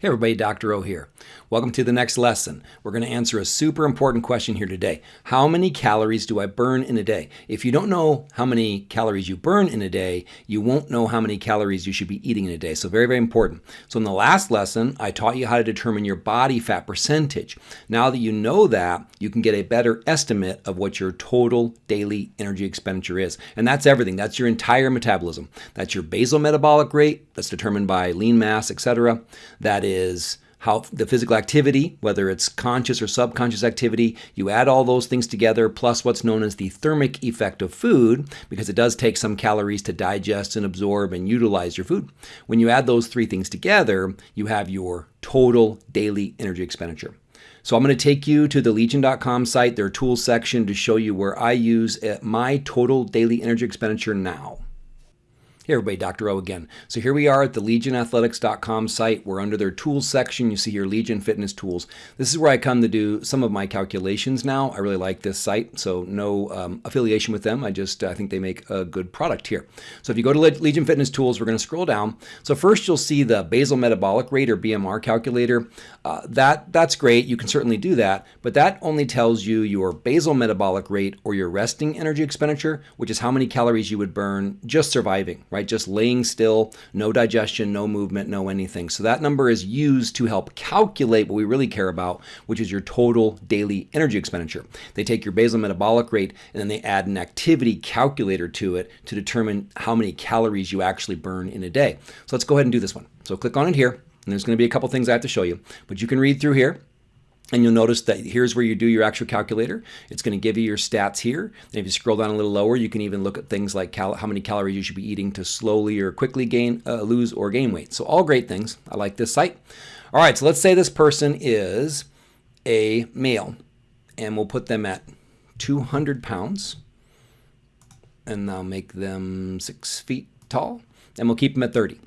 Hey everybody, Dr. O here. Welcome to the next lesson. We're going to answer a super important question here today. How many calories do I burn in a day? If you don't know how many calories you burn in a day, you won't know how many calories you should be eating in a day. So very, very important. So in the last lesson, I taught you how to determine your body fat percentage. Now that you know that, you can get a better estimate of what your total daily energy expenditure is. And that's everything. That's your entire metabolism. That's your basal metabolic rate, that's determined by lean mass, etc. That is is how the physical activity, whether it's conscious or subconscious activity, you add all those things together, plus what's known as the thermic effect of food, because it does take some calories to digest and absorb and utilize your food. When you add those three things together, you have your total daily energy expenditure. So I'm going to take you to the legion.com site, their tools section, to show you where I use uh, my total daily energy expenditure now. Hey everybody, Dr. O again. So here we are at the legionathletics.com site. We're under their tools section. You see here Legion Fitness Tools. This is where I come to do some of my calculations now. I really like this site, so no um, affiliation with them. I just I think they make a good product here. So if you go to Legion Fitness Tools, we're going to scroll down. So first you'll see the basal metabolic rate or BMR calculator. Uh, that That's great. You can certainly do that, but that only tells you your basal metabolic rate or your resting energy expenditure, which is how many calories you would burn just surviving right? Just laying still, no digestion, no movement, no anything. So that number is used to help calculate what we really care about, which is your total daily energy expenditure. They take your basal metabolic rate and then they add an activity calculator to it to determine how many calories you actually burn in a day. So let's go ahead and do this one. So click on it here. And there's going to be a couple things I have to show you, but you can read through here. And you'll notice that here's where you do your actual calculator. It's going to give you your stats here. And if you scroll down a little lower, you can even look at things like how many calories you should be eating to slowly or quickly gain, uh, lose or gain weight. So all great things. I like this site. All right, so let's say this person is a male, and we'll put them at 200 pounds, and I'll make them six feet tall, and we'll keep them at 30.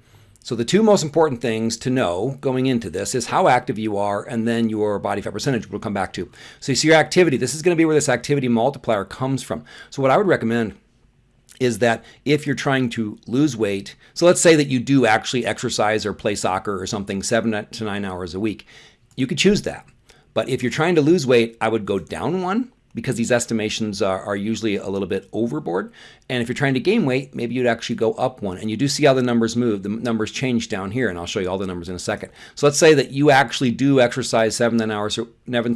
So the two most important things to know going into this is how active you are and then your body fat percentage we'll come back to. So you see your activity. This is going to be where this activity multiplier comes from. So what I would recommend is that if you're trying to lose weight, so let's say that you do actually exercise or play soccer or something seven to nine hours a week, you could choose that. But if you're trying to lose weight, I would go down one because these estimations are, are, usually a little bit overboard. And if you're trying to gain weight, maybe you'd actually go up one. And you do see how the numbers move. The numbers change down here, and I'll show you all the numbers in a second. So let's say that you actually do exercise seven to nine hours,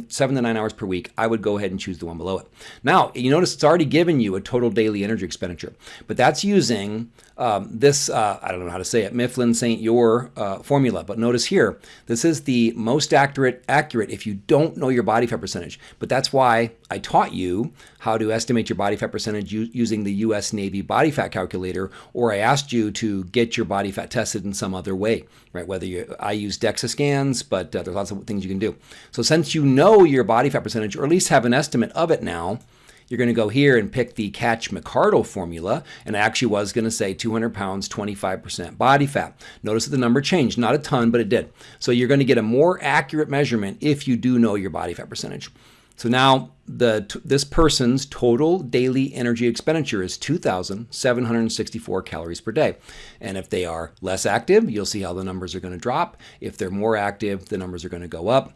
seven to nine hours per week. I would go ahead and choose the one below it. Now, you notice it's already given you a total daily energy expenditure, but that's using um, this, uh, I don't know how to say it, Mifflin St. Jeor uh, formula. But notice here, this is the most accurate, accurate if you don't know your body fat percentage. But that's why I taught you how to estimate your body fat percentage using the US Navy body fat calculator, or I asked you to get your body fat tested in some other way, right? Whether you, I use DEXA scans, but uh, there's lots of things you can do. So since you know your body fat percentage, or at least have an estimate of it now, you're going to go here and pick the Katch-McArdle formula, and I actually was going to say 200 pounds, 25% body fat. Notice that the number changed, not a ton, but it did. So you're going to get a more accurate measurement if you do know your body fat percentage. So now the this person's total daily energy expenditure is 2,764 calories per day. And if they are less active, you'll see how the numbers are going to drop. If they're more active, the numbers are going to go up.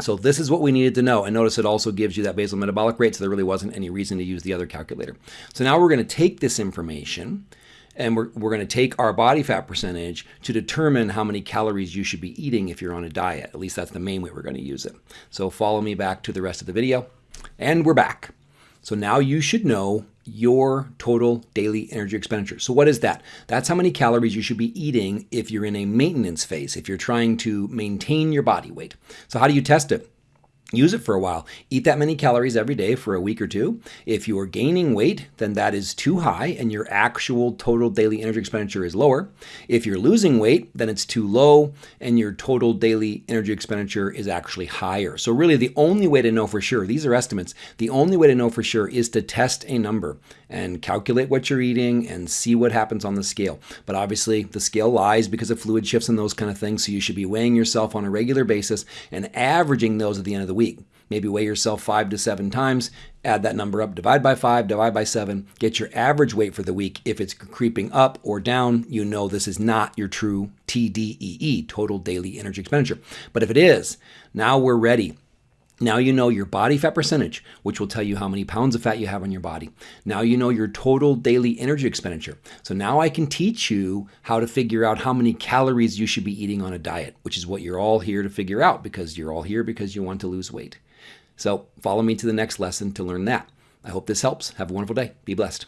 So this is what we needed to know. And notice it also gives you that basal metabolic rate, so there really wasn't any reason to use the other calculator. So now we're going to take this information and we're, we're going to take our body fat percentage to determine how many calories you should be eating if you're on a diet. At least that's the main way we're going to use it. So follow me back to the rest of the video. And we're back. So now you should know your total daily energy expenditure. So what is that? That's how many calories you should be eating if you're in a maintenance phase, if you're trying to maintain your body weight. So how do you test it? Use it for a while. Eat that many calories every day for a week or two. If you are gaining weight, then that is too high and your actual total daily energy expenditure is lower. If you're losing weight, then it's too low and your total daily energy expenditure is actually higher. So really the only way to know for sure, these are estimates, the only way to know for sure is to test a number and calculate what you're eating and see what happens on the scale. But obviously the scale lies because of fluid shifts and those kind of things. So you should be weighing yourself on a regular basis and averaging those at the end of the week. maybe weigh yourself five to seven times, add that number up, divide by five, divide by seven, get your average weight for the week. If it's creeping up or down, you know this is not your true TDEE, total daily energy expenditure. But if it is, now we're ready now you know your body fat percentage, which will tell you how many pounds of fat you have on your body. Now you know your total daily energy expenditure. So now I can teach you how to figure out how many calories you should be eating on a diet, which is what you're all here to figure out because you're all here because you want to lose weight. So follow me to the next lesson to learn that. I hope this helps. Have a wonderful day. Be blessed.